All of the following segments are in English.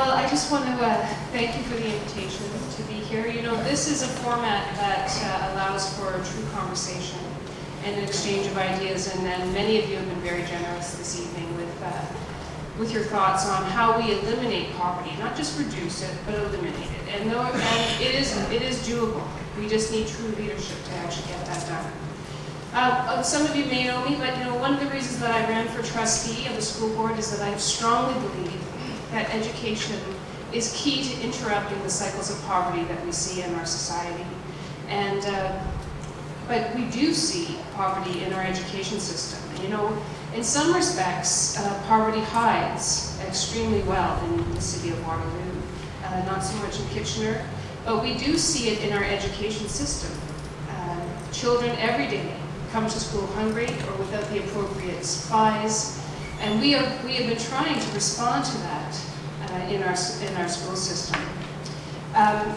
Well, I just want to uh, thank you for the invitation to be here. You know, this is a format that uh, allows for a true conversation and an exchange of ideas, and, then many of you have been very generous this evening with, uh, with your thoughts on how we eliminate poverty, not just reduce it, but eliminate it. And, though, and it, is, it is doable. We just need true leadership to actually get that done. Uh, some of you may know me, but you know, one of the reasons that I ran for trustee of the school board is that I strongly believe that education is key to interrupting the cycles of poverty that we see in our society. And, uh, but we do see poverty in our education system. You know, in some respects, uh, poverty hides extremely well in the city of Waterloo, uh, not so much in Kitchener, but we do see it in our education system. Uh, children every day come to school hungry or without the appropriate supplies, and we have, we have been trying to respond to that uh, in, our, in our school system. Um,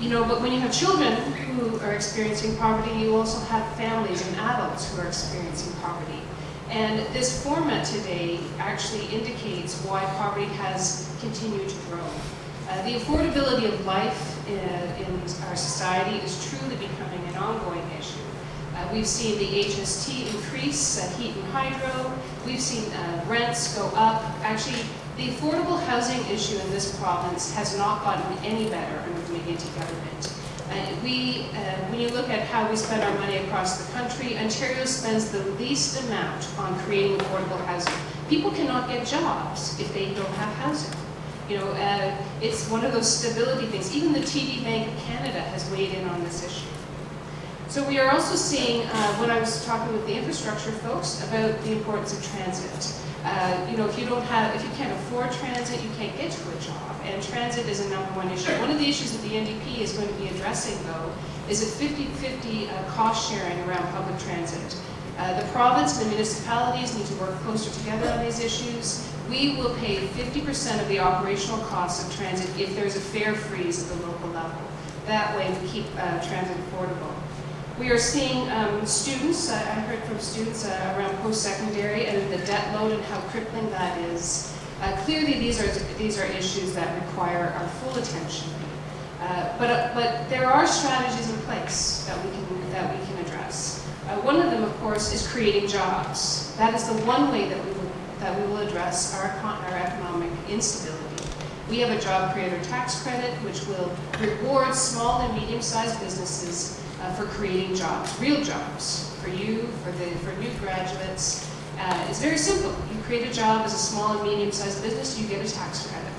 you know, but when you have children who are experiencing poverty, you also have families and adults who are experiencing poverty. And this format today actually indicates why poverty has continued to grow. Uh, the affordability of life in, uh, in, our society is truly becoming an ongoing issue. Uh, we've seen the HST increase, uh, heat and hydro. We've seen uh, rents go up. Actually, the affordable housing issue in this province has not gotten any better under the McGuinty government. Uh, we, uh, when you look at how we spend our money across the country, Ontario spends the least amount on creating affordable housing. People cannot get jobs if they don't have housing. You know, uh, it's one of those stability things. Even the TD Bank of Canada has weighed in on this issue. So we are also seeing, uh, when I was talking with the infrastructure folks, about the importance of transit. Uh, you know, if you don't have, if you can't afford transit, you can't get to a job. And transit is a number one issue. One of the issues that the NDP is going to be addressing, though, is a 50-50 uh, cost sharing around public transit. Uh, the province and the municipalities need to work closer together on these issues. We will pay 50% of the operational costs of transit if there's a fare freeze at the local level. That way we keep uh, transit affordable. We are seeing um, students, uh, I heard from students uh, around post-secondary and the debt load and how crippling that is. Uh, clearly these are, these are issues that require our full attention. Uh, but, uh, but there are strategies in place that we can, that we can address. Uh, one of them, of course, is creating jobs. That is the one way that we will, that we will address our, our economic instability. We have a job creator tax credit, which will reward small and medium-sized businesses uh, for creating jobs, real jobs, for you, for, the, for new graduates. Uh, it's very simple. You create a job as a small and medium-sized business, you get a tax credit.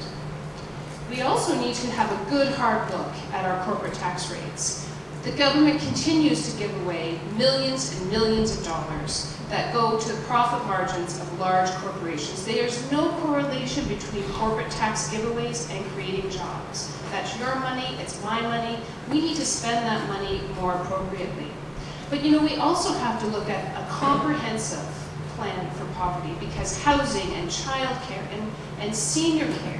We also need to have a good hard look at our corporate tax rates. The government continues to give away millions and millions of dollars that go to the profit margins of large corporations. There's no correlation between corporate tax giveaways and creating jobs. That's your money, it's my money. We need to spend that money more appropriately. But you know, we also have to look at a comprehensive plan for poverty because housing and childcare and, and senior care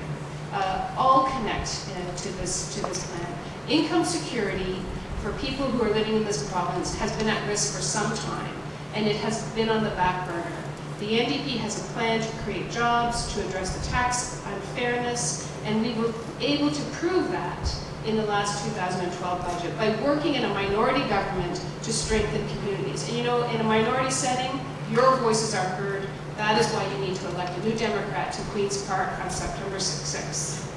uh, all connect uh, to, this, to this plan. Income security for people who are living in this province has been at risk for some time and it has been on the back burner. The NDP has a plan to create jobs, to address the tax unfairness, and we were able to prove that in the last 2012 budget by working in a minority government to strengthen communities. And you know, in a minority setting, your voices are heard. That is why you need to elect a new Democrat to Queen's Park on September 6th.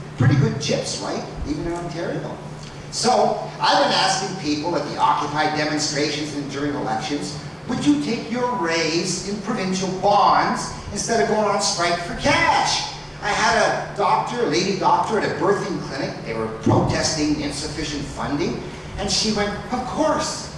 pretty good chips, right? Even in Ontario. So, I've been asking people at the Occupy demonstrations and during elections, would you take your raise in provincial bonds instead of going on strike for cash? I had a doctor, a lady doctor at a birthing clinic. They were protesting insufficient funding. And she went, of course.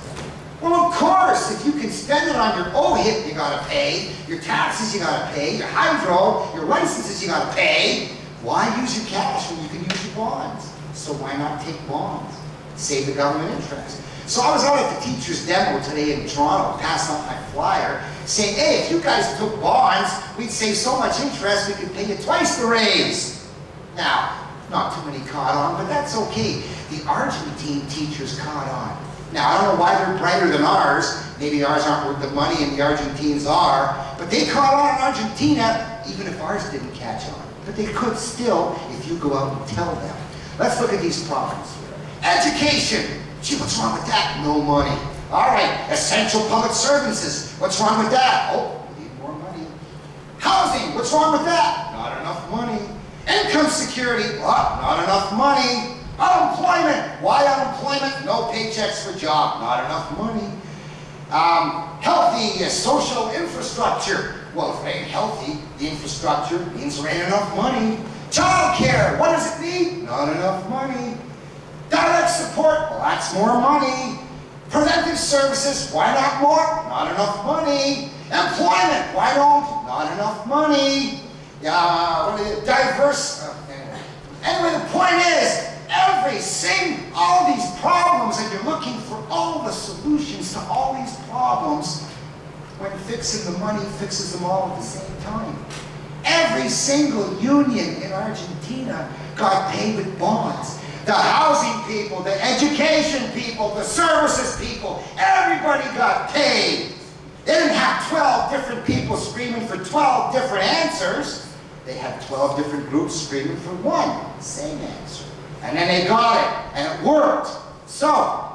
Well, of course, if you can spend it on your OHIP, you gotta pay. Your taxes, you gotta pay. Your hydro, your licenses, you gotta pay. Why use your cash when you can use your bonds? So why not take bonds? Save the government interest. So I was out at the teacher's demo today in Toronto, passing out my flyer, saying, hey, if you guys took bonds, we'd save so much interest, we could pay you twice the raise. Now, not too many caught on, but that's okay. The Argentine teachers caught on. Now, I don't know why they're brighter than ours. Maybe ours aren't worth the money and the Argentines are. But they caught on in Argentina, even if ours didn't catch on. But they could still if you go out and tell them. Let's look at these problems here. Education. Gee, what's wrong with that? No money. All right, essential public services. What's wrong with that? Oh, we need more money. Housing. What's wrong with that? Not enough money. Income security. What? Not enough money. Unemployment. Why unemployment? No paychecks for job. Not enough money. Um, healthy uh, social infrastructure. Well, if it ain't healthy, infrastructure means there ain't enough money. Child care. What does it need? Not enough money. Direct support. Well, that's more money. Preventive services. Why not more? Not enough money. Employment. Why don't? Not enough money. It? diverse. Uh, anyway, the point is, every single, all these problems, and you're looking for all the solutions to all these problems, when fixing the money fixes them all at the same time. Every single union in Argentina got paid with bonds. The housing people, the education people, the services people, everybody got paid. They didn't have 12 different people screaming for 12 different answers. They had 12 different groups screaming for one same answer. And then they got it, and it worked. So,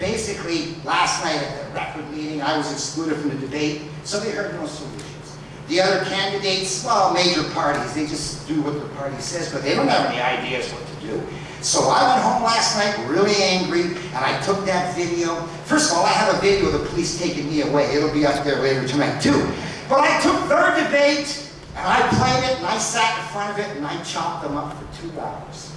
basically, last night at the record meeting, I was excluded from the debate, so they heard no solutions. The other candidates, well, major parties, they just do what the party says, but they don't have any ideas what to do. So I went home last night really angry, and I took that video. First of all, I have a video of the police taking me away. It'll be up there later tonight, too. But I took their debate, and I played it, and I sat in front of it, and I chopped them up for two hours.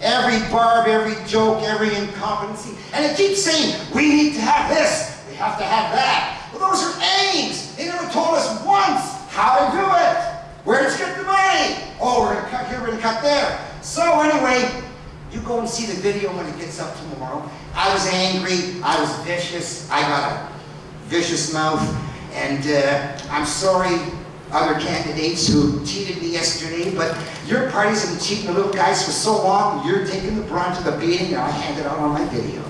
Every barb, every joke, every incompetency. And it keeps saying, we need to have this, we have to have that. Well, those are aims. They never told us once how to do it. Where to get the money. Oh, we're gonna cut here, we're gonna cut there. So anyway, you go and see the video when it gets up tomorrow. I was angry, I was vicious, I got a vicious mouth, and uh, I'm sorry other candidates who cheated me yesterday, but your have been cheating the little guys for so long, you're taking the brunt of the beating, and I hand it out on my video.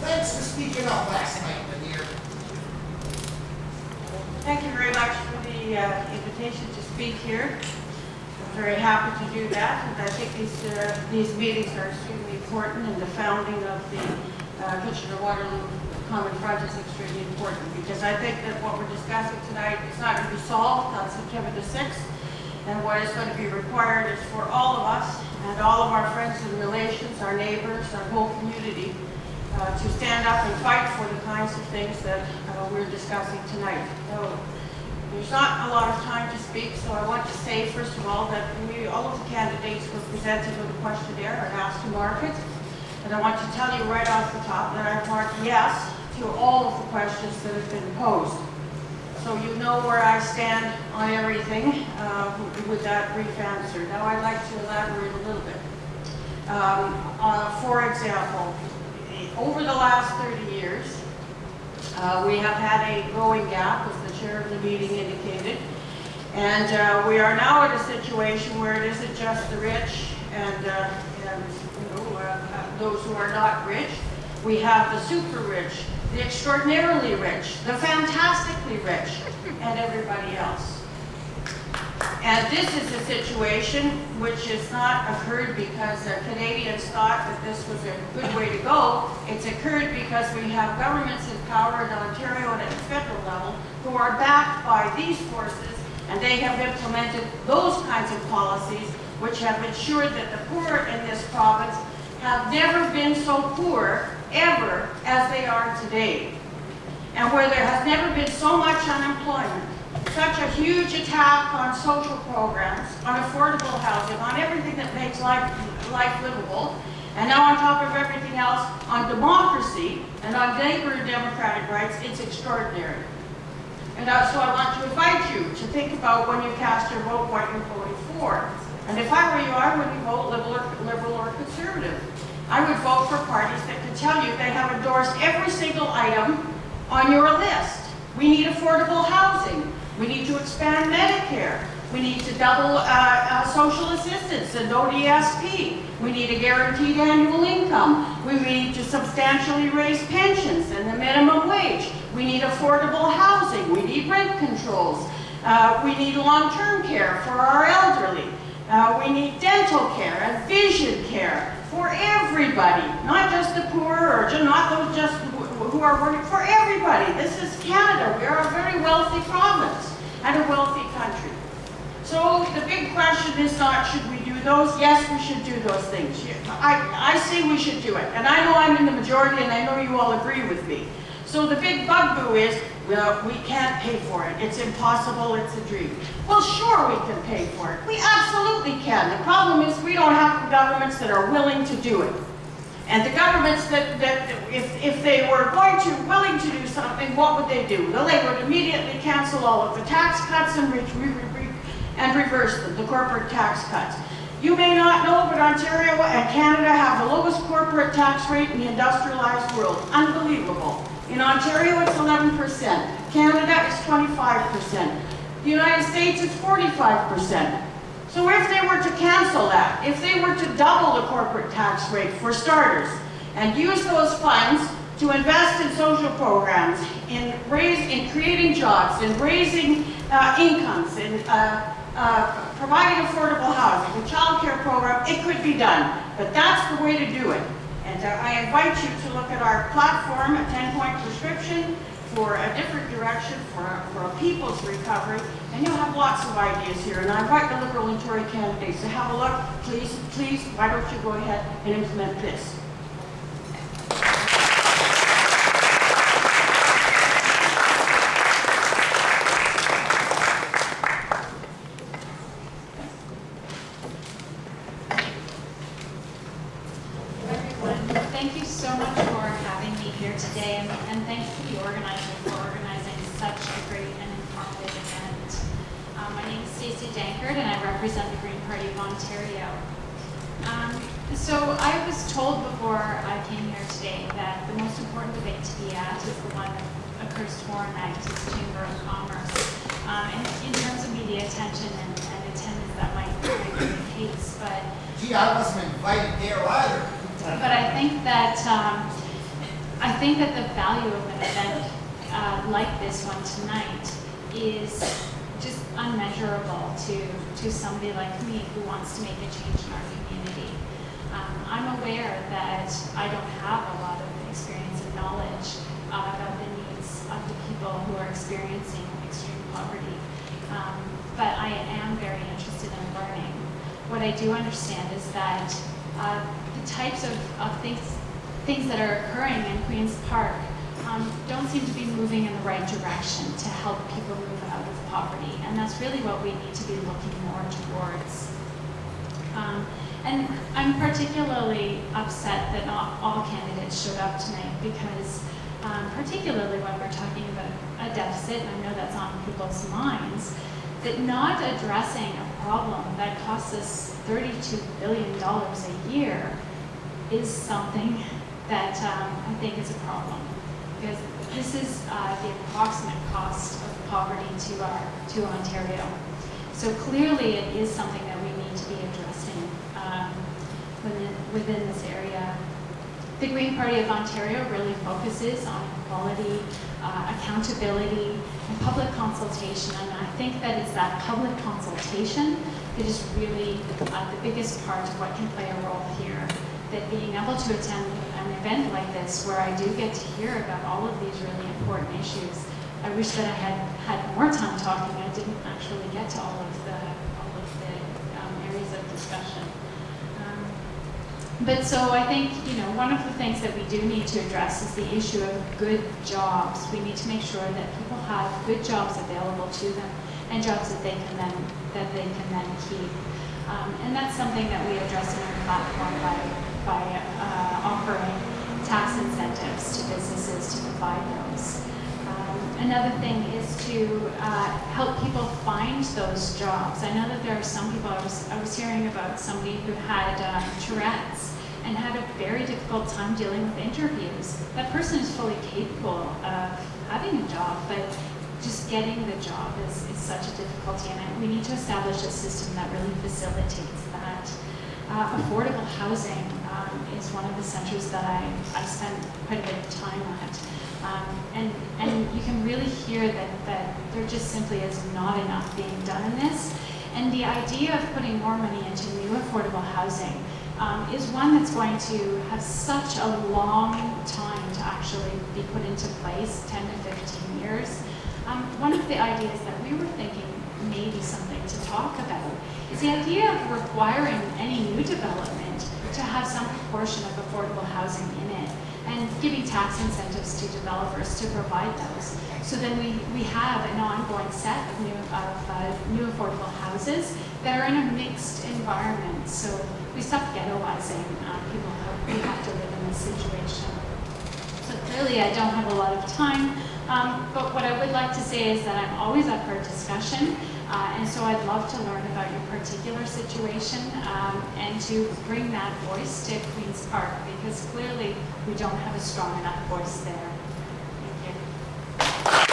Thanks for speaking up last night, Lanier. Thank you very much for the uh, invitation to speak here. I'm very happy to do that, and I think these, uh, these meetings are extremely important, and the founding of the uh, Kitchener-Waterloo Common Front is extremely important, because I think that what we're discussing tonight is not going to be solved on September the 6th, and what is going to be required is for all of us, and all of our friends and relations, our neighbors, our whole community, uh, to stand up and fight for the kinds of things that uh, we're discussing tonight. So there's not a lot of time to speak, so I want to say, first of all, that we, all of the candidates were presented with a questionnaire and asked to mark it. And I want to tell you right off the top that I've marked yes to all of the questions that have been posed. So you know where I stand on everything uh, with that brief answer. Now I'd like to elaborate a little bit. Um, uh, For example, over the last 30 years, uh, we have had a growing gap, as the chair of the meeting indicated. And uh, we are now in a situation where it isn't just the rich and, uh, and you know, uh, those who are not rich, We have the super rich, the extraordinarily rich, the fantastically rich, and everybody else. And this is a situation which has not occurred because the Canadians thought that this was a good way to go. It's occurred because we have governments in power in Ontario and at the federal level who are backed by these forces, and they have implemented those kinds of policies which have ensured that the poor in this province have never been so poor ever as they are today. And where there has never been so much unemployment, such a huge attack on social programs, on affordable housing, on everything that makes life, life livable, and now on top of everything else, on democracy and on labor and democratic rights, it's extraordinary. And uh, so I want to invite you to think about when you cast your vote, what you're voting for. And if I were you, I wouldn't vote liberal or, liberal or conservative. I would vote for parties that could tell you they have endorsed every single item on your list. We need affordable housing. We need to expand Medicare. We need to double uh, uh, social assistance and ODSP. We need a guaranteed annual income. We need to substantially raise pensions and the minimum wage. We need affordable housing. We need rent controls. Uh, we need long-term care for our elderly. Uh, we need dental care and vision care for everybody, not just the poor or not those just who are working, for everybody. This is Canada. We are a very wealthy province and a wealthy country. So the big question is not should we do those? Yes, we should do those things. I, I say we should do it. And I know I'm in the majority and I know you all agree with me. So the big bugaboo is, well, we can't pay for it. It's impossible, it's a dream. Well, sure we can pay for it. We absolutely can. The problem is we don't have governments that are willing to do it. And the governments that, that if, if they were going to, willing to do something, what would they do? Well, they would immediately cancel all of the tax cuts and, re re re and reverse them, the corporate tax cuts. You may not know, but Ontario and Canada have the lowest corporate tax rate in the industrialized world. Unbelievable. In Ontario, it's 11%. Canada is 25%. The United States is 45%. So if they were to cancel that, if they were to double the corporate tax rate for starters, and use those funds to invest in social programs, in, raise, in creating jobs, in raising uh, incomes, in uh, uh, providing affordable housing, a child care program, it could be done. But that's the way to do it. And uh, I invite you to look at our platform, a 10-point prescription for a different direction for, for a people's recovery, and you'll have lots of ideas here. And I invite the Liberal and Tory candidates to have a look. Please, please, why don't you go ahead and implement this? everyone. Thank you so much for having me here today, and, and you to the organizer for organizing such a great and informative event. Um, my name is Stacey Danckert, and I represent the Green Party of Ontario. Um, so I was told before I came here today that the most important debate to be at is the one that occurs tomorrow night at the Chamber of Commerce. Um, and in terms of media attention and, and attendance, that might, might be the case, but Gee, I wasn't invited there either. but I think that um, I think that the value of an event uh, like this one tonight is just unmeasurable to to somebody like me who wants to make a change in our community. Um, I'm aware that I don't have a lot of experience and knowledge uh, about the needs of the people who are experiencing extreme poverty, um, but I am very interested in learning. What I do understand is that uh, the types of, of things, things that are occurring in Queen's Park um, don't seem to be moving in the right direction to help people move out of poverty. And that's really what we need to be looking more towards. Um, and I'm particularly upset that not all candidates showed up tonight because um, particularly when we're talking about a deficit, and I know that's on people's minds, that not addressing a problem that costs us $32 billion a year is something that um, I think is a problem. Because this is uh, the approximate cost of poverty to, our, to Ontario. So clearly it is something that we need to be addressing um, within, within this area. the Green Party of Ontario really focuses on equality, uh, accountability, and public consultation. And I think that it's that public consultation that is really uh, the biggest part of what can play a role here. That being able to attend event like this, where I do get to hear about all of these really important issues, I wish that I had had more time talking. I didn't actually get to all of the all of the um, areas of discussion. Um, but so I think, you know, one of the things that we do need to address is the issue of good jobs. We need to make sure that people have good jobs available to them and jobs that they can then, that they can then keep. Um, and that's something that we address in our platform by, by uh, offering Another thing is to uh, help people find those jobs. I know that there are some people, I was, I was hearing about somebody who had um, Tourette's and had a very difficult time dealing with interviews. That person is fully capable of having a job, but just getting the job is, is such a difficulty, and we need to establish a system that really facilitates that. Uh, affordable housing um, is one of the centers that I, I quite a bit of time at. Um, and, and you can really hear that, that there just simply is not enough being done in this. And the idea of putting more money into new affordable housing um, is one that's going to have such a long time to actually be put into place, 10 to 15 years. Um, one of the ideas that we were thinking maybe something to talk about is the idea of requiring any new development to have some proportion of affordable housing in it and giving tax incentives to developers to provide those. So then we, we have an ongoing set of new, of uh, new affordable houses that are in a mixed environment. So we stop ghettoizing uh, people who have to live in this situation. So clearly, I don't have a lot of time, um, but what I would like to say is that I'm always up for discussion, uh, and so I'd love to learn about your particular situation um, and to bring that voice to Queen's Park because clearly we don't have a strong enough voice there. Thank you.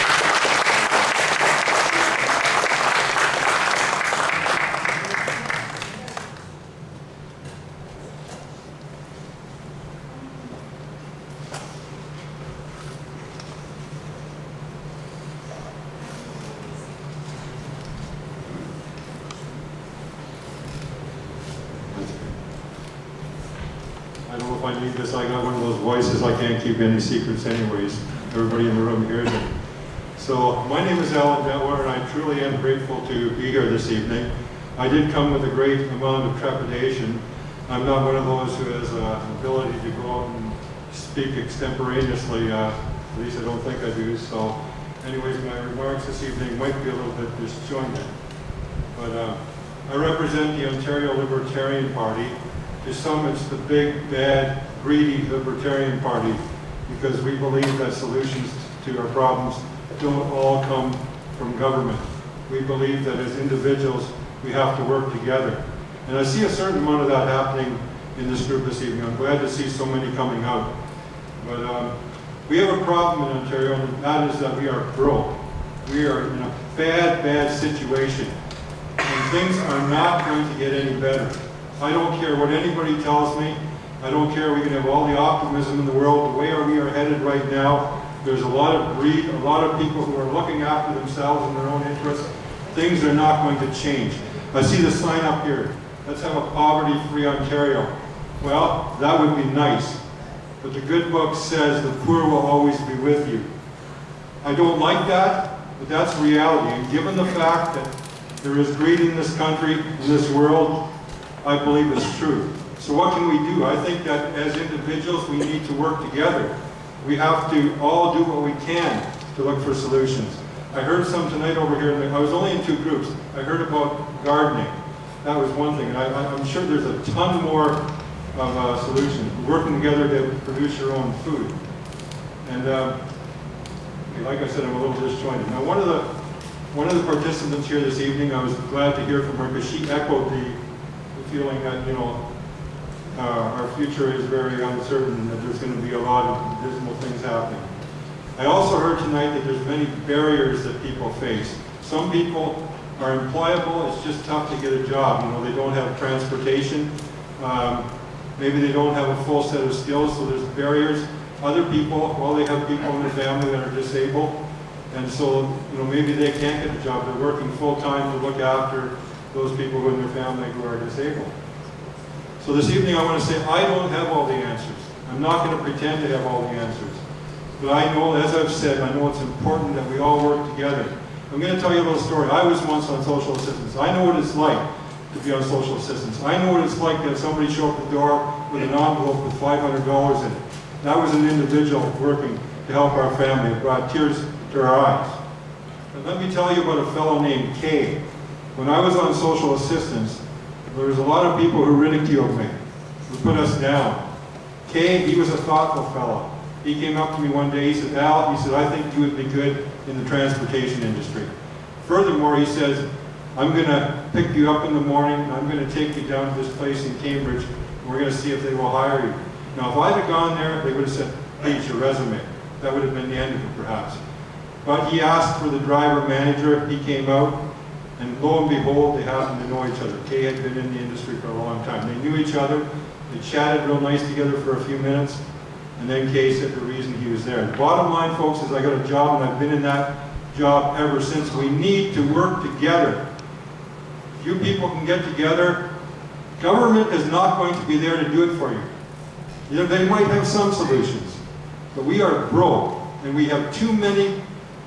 I got one of those voices, I can't keep any secrets anyways. Everybody in the room hears it. So, my name is Alan Detweiler, and I truly am grateful to be here this evening. I did come with a great amount of trepidation. I'm not one of those who has uh, an ability to go out and speak extemporaneously, uh, at least I don't think I do. So, anyways, my remarks this evening might be a little bit disjointed. But uh, I represent the Ontario Libertarian Party. To some, it's the big, bad, greedy Libertarian Party because we believe that solutions to our problems don't all come from government. We believe that as individuals, we have to work together. And I see a certain amount of that happening in this group this evening. I'm glad to see so many coming out. But um, we have a problem in Ontario, and that is that we are broke. We are in a bad, bad situation and things are not going to get any better. I don't care what anybody tells me. I don't care, we can have all the optimism in the world. The way we are headed right now, there's a lot of greed, a lot of people who are looking after themselves and their own interests. Things are not going to change. I see the sign up here. Let's have a poverty-free Ontario. Well, that would be nice. But the good book says the poor will always be with you. I don't like that, but that's reality. And given the fact that there is greed in this country, in this world, I believe is true. So what can we do? I think that as individuals, we need to work together. We have to all do what we can to look for solutions. I heard some tonight over here, I was only in two groups. I heard about gardening. That was one thing, and I, I'm sure there's a ton more of uh, solutions. Working together to produce your own food. And uh, like I said, I'm a little disjointed. Now, one of the one of the participants here this evening, I was glad to hear from her because she echoed the feeling that you know uh, our future is very uncertain that there's going to be a lot of dismal things happening. I also heard tonight that there's many barriers that people face. Some people are employable, it's just tough to get a job. You know, they don't have transportation. Um, maybe they don't have a full set of skills, so there's barriers. Other people, well, they have people in their family that are disabled, and so, you know, maybe they can't get a job. They're working full-time to look after those people in their family who are disabled. So this evening, I want to say, I don't have all the answers. I'm not going to pretend to have all the answers. But I know, as I've said, I know it's important that we all work together. I'm going to tell you a little story. I was once on social assistance. I know what it's like to be on social assistance. I know what it's like to have somebody show up at the door with an envelope with $500 in it. That was an individual working to help our family. It brought tears to our eyes. Let me tell you about a fellow named Kay. When I was on social assistance, there was a lot of people who ridiculed me, who put us down. Kay, he was a thoughtful fellow. He came up to me one day, he said, Al, he said, I think you would be good in the transportation industry. Furthermore, he says, I'm going to pick you up in the morning, and I'm going to take you down to this place in Cambridge, and we're going to see if they will hire you. Now, if I'd have gone there, they would have said, here's your resume. That would have been the end of it, perhaps. But he asked for the driver manager, he came out, and lo and behold, they happened to know each other. Kay had been in the industry for a long time. They knew each other, they chatted real nice together for a few minutes, and then Kay said the reason he was there. The bottom line, folks, is I got a job, and I've been in that job ever since. We need to work together. If you people can get together, government is not going to be there to do it for you. You know, they might have some solutions, but we are broke, and we have too many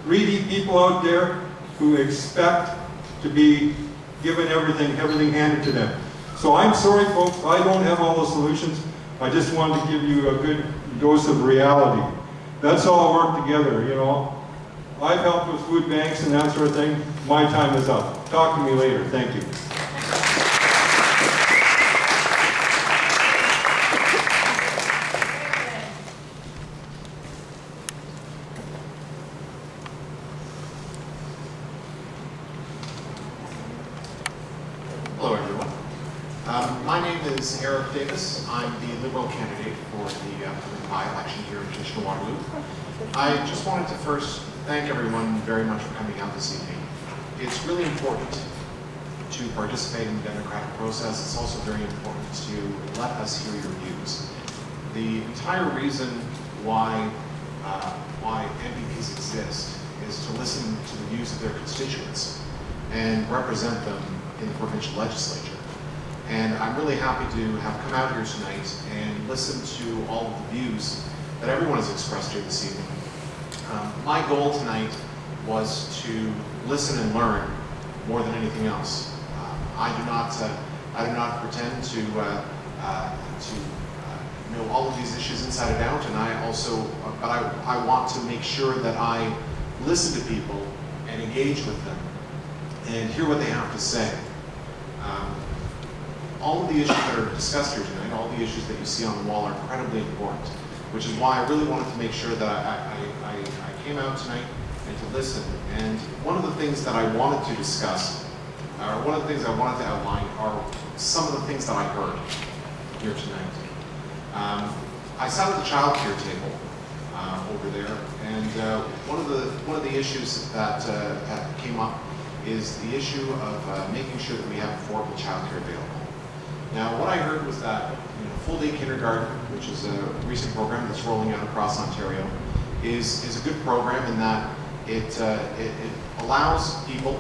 greedy people out there who expect to be given everything, everything handed to them. So I'm sorry, folks, I don't have all the solutions. I just wanted to give you a good dose of reality. Let's all work together, you know. I've helped with food banks and that sort of thing. My time is up. Talk to me later. Thank you. Hello, everyone. Um, My name is Eric Davis. I'm the Liberal candidate for the uh, Plymouth by-election here in Kitchener-Waterloo. I just wanted to first thank everyone very much for coming out this evening. It's really important to participate in the democratic process. It's also very important to let us hear your views. The entire reason why, uh, why MPPs exist is to listen to the views of their constituents and represent them in the provincial legislature. And I'm really happy to have come out here tonight and listen to all of the views that everyone has expressed here this evening. Um, my goal tonight was to listen and learn more than anything else. Uh, I do not, uh, I do not pretend to, uh, uh, to uh, know all of these issues inside and out, and I also, but I, I want to make sure that I listen to people and engage with them and hear what they have to say. Um, all of the issues that are discussed here tonight, all the issues that you see on the wall are incredibly important, which is why I really wanted to make sure that I, I, I, came out tonight and to listen. And one of the things that I wanted to discuss, or one of the things I wanted to outline are some of the things that I heard here tonight. Um, I sat at the child care table uh, over there, and uh, one of the one of the issues that, uh, that came up is the issue of uh, making sure that we have affordable child care available. Now, what I heard was that you know, full day kindergarten, which is a recent program that's rolling out across Ontario, is is a good program in that it uh, it, it allows people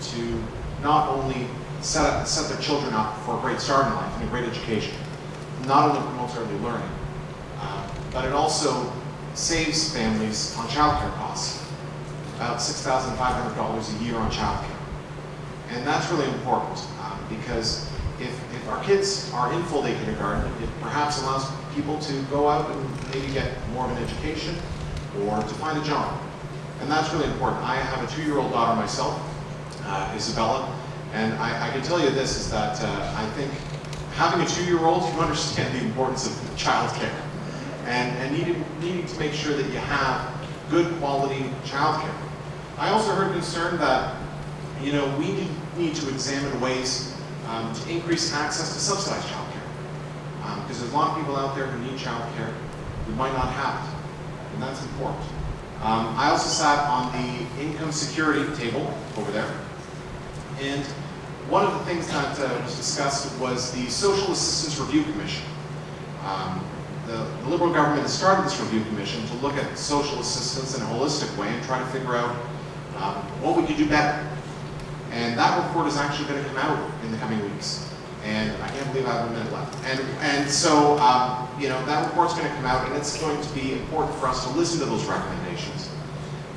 to not only set up, set their children up for a great start in life and a great education, not only promotes early learning, uh, but it also saves families on childcare costs, about $6,500 a year on childcare. And that's really important um, because if, if our kids are in full day kindergarten, it perhaps allows people to go out and maybe get more of an education or to find a job. And that's really important. I have a two-year-old daughter myself, uh, Isabella, and I, I can tell you this is that uh, I think having a two-year-old, you understand the importance of childcare and, and needing, needing to make sure that you have good quality childcare. I also heard concern that, you know, we need, need to examine ways um, to increase access to subsidized childcare. Because there's a lot of people out there who need childcare who might not have it, and that's important. Um, I also sat on the income security table over there, and one of the things that uh, was discussed was the Social Assistance Review Commission. Um, The the Liberal government has started this review commission to look at social assistance in a holistic way and try to figure out um, what we could do better. And that report is actually going to come out in the coming weeks. And I can't believe I have a minute left. And, and so, um, you know, that report's going to come out and it's going to be important for us to listen to those recommendations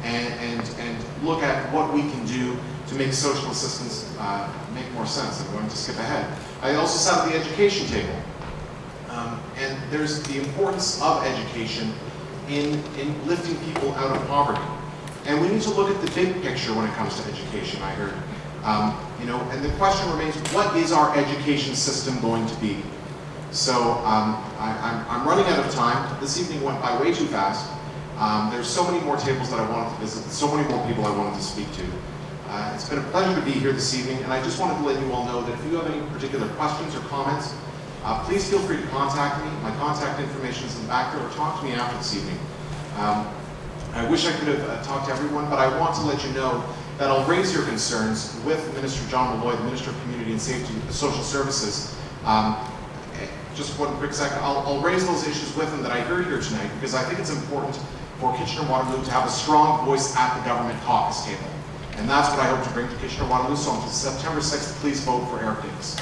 and, and, and look at what we can do to make social assistance uh, make more sense. I'm going to skip ahead. I also sat at the education table. Um, and there's the importance of education in, in lifting people out of poverty. And we need to look at the big picture when it comes to education, I heard. Um, you know, and the question remains, what is our education system going to be? So um, I, I'm, I'm running out of time. This evening went by way too fast. Um, there's so many more tables that I wanted to visit, so many more people I wanted to speak to. Uh, it's been a pleasure to be here this evening, and I just wanted to let you all know that if you have any particular questions or comments, uh, please feel free to contact me. My contact information is in the back there, or talk to me after this evening. Um, I wish I could have uh, talked to everyone, but I want to let you know that I'll raise your concerns with Minister John Milloy, the Minister of Community and Safety Social Services. Um, just one quick second, I'll, I'll raise those issues with him that I heard here tonight because I think it's important for Kitchener-Waterloo to have a strong voice at the government caucus table. And that's what I hope to bring to Kitchener-Waterloo. So on September 6th, please vote for Eric Davis.